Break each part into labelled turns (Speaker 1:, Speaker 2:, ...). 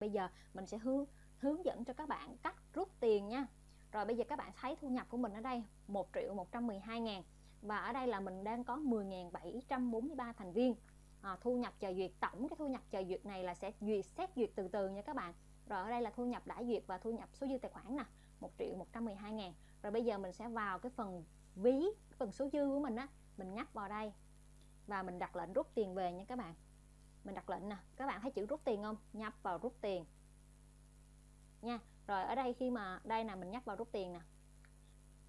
Speaker 1: bây giờ mình sẽ hướng hướng dẫn cho các bạn cách rút tiền nha. Rồi bây giờ các bạn thấy thu nhập của mình ở đây 1 triệu 112 ngàn. Và ở đây là mình đang có 10.743 thành viên. À, thu nhập chờ duyệt tổng cái thu nhập chờ duyệt này là sẽ duyệt xét duyệt từ từ nha các bạn. Rồi ở đây là thu nhập đã duyệt và thu nhập số dư tài khoản nè 1 triệu 112 ngàn. Rồi bây giờ mình sẽ vào cái phần ví phần số dư của mình á mình nhấp vào đây và mình đặt lệnh rút tiền về nha các bạn mình đặt lệnh nè. Các bạn thấy chữ rút tiền không? Nhấp vào rút tiền. Nha. Rồi ở đây khi mà đây là mình nhấp vào rút tiền nè.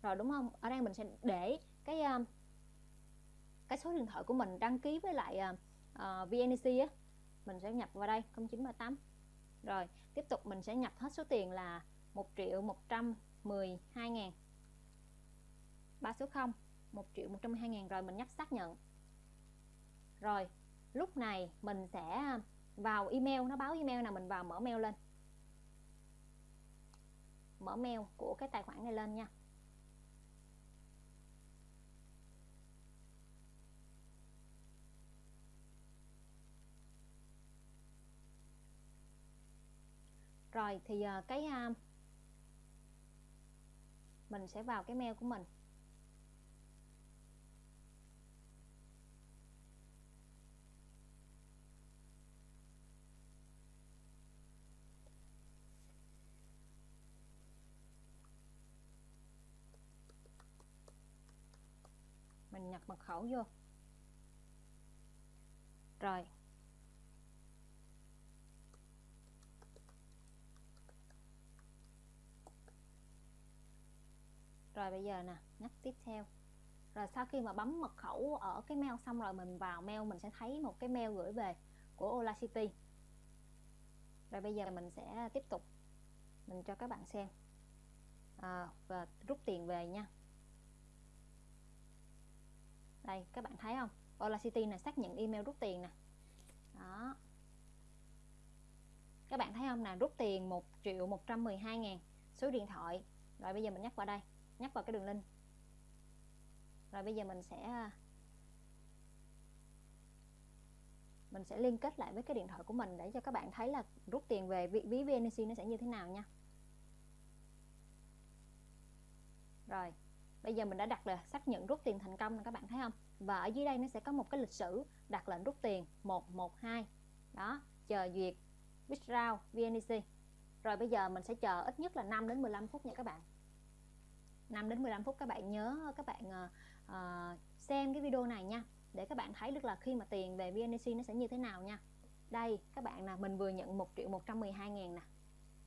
Speaker 1: Rồi đúng không? Ở đây mình sẽ để cái ờ, cái số điện thoại của mình đăng ký với lại ờ, ờ, uh, uh, VNC á. Mình sẽ nhập vào đây 0938 rồi tiếp tục mình sẽ nhập hết số tiền là 1 triệu 112 ngàn. 3 số 0 1 triệu 112 ngàn. Rồi mình nhấp xác nhận. Rồi lúc này mình sẽ à, vào email, nó báo email nào mình vào mở mail lên. Mở mail của cái tài khoản này lên nha. Rồi thì à, cái à, mình sẽ vào cái mail của mình. Mình nhập mật khẩu vô. Rồi. Rồi bây giờ nè nhấp tiếp theo. Rồi sau khi mà bấm mật khẩu ở cái mail xong rồi mình vào mail mình sẽ thấy một cái mail gửi về của Ola City. Rồi bây giờ mình sẽ tiếp tục. Mình cho các bạn xem. À, và rút tiền về nha đây, các bạn thấy không? Ola City này xác nhận email rút tiền nè. Đó. Các bạn thấy không nè, rút tiền 1 triệu 112 ngàn, số điện thoại. Rồi bây giờ mình nhắc vào đây, nhắc vào cái đường link. Rồi bây giờ mình sẽ à, mình sẽ liên kết lại với cái điện thoại của mình để cho các bạn thấy là rút tiền về ví VNC nó sẽ như thế nào nha. Rồi bây giờ mình đã đặt là xác nhận rút tiền thành công nè các bạn thấy không? Và ở dưới đây nó sẽ có một cái lịch sử đặt lệnh rút tiền 112 đó chờ duyệt withdraw Vnec rồi bây giờ mình sẽ chờ ít nhất là 5 đến 15 phút nha các bạn. 5 đến 15 phút các bạn nhớ các bạn uh, xem cái video này nha để các bạn thấy được là khi mà tiền về Vnec nó sẽ như thế nào nha. Đây các bạn nè mình vừa nhận 1 triệu 112 ngàn nè.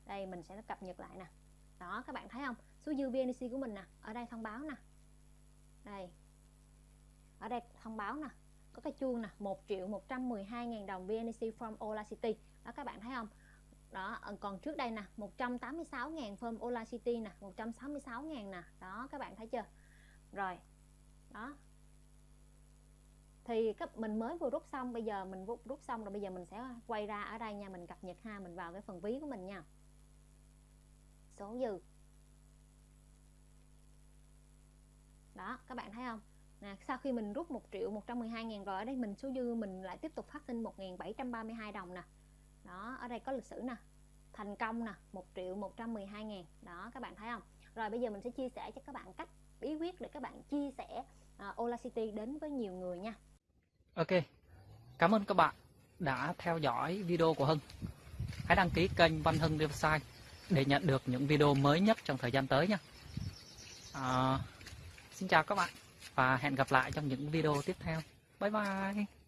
Speaker 1: Đây mình sẽ cập nhật lại nè đó, các bạn thấy không? Số dư VNC của mình nè, ở đây thông báo nè. Đây. Ở đây thông báo nè. Có cái chuông nè 1 triệu 112 ngàn đồng VNC from Ola City. Đó, các bạn thấy không? Đó ờ, còn trước đây nè 186 ngàn from Ola City nè 166 ngàn nè. Đó, các bạn thấy chưa? Rồi. Đó. Thì các, mình mới vừa rút xong, bây giờ mình rút xong rồi bây giờ mình sẽ quay ra ở đây nha, mình cập nhật ha, mình vào cái phần ví của mình nha số dư. Đó các bạn thấy không? Nè sau khi mình rút 1 triệu 112 ngàn rồi ở đây mình số dư mình lại tiếp tục phát sinh 1732 đồng nè. Đó ở đây có lịch sử nè. Thành công nè 1 triệu 112 ngàn. Đó các bạn thấy không? Rồi bây giờ mình sẽ chia sẻ cho các bạn cách bí quyết để các bạn chia sẻ uh, Ola City đến với nhiều người nha.
Speaker 2: Ok cảm ơn các bạn đã theo dõi video của Hưng. Hãy đăng ký kênh Văn Hưng Website để nhận được những video mới nhất trong thời gian tới nhé. à, Xin chào các bạn và hẹn gặp lại trong những video tiếp theo bye bye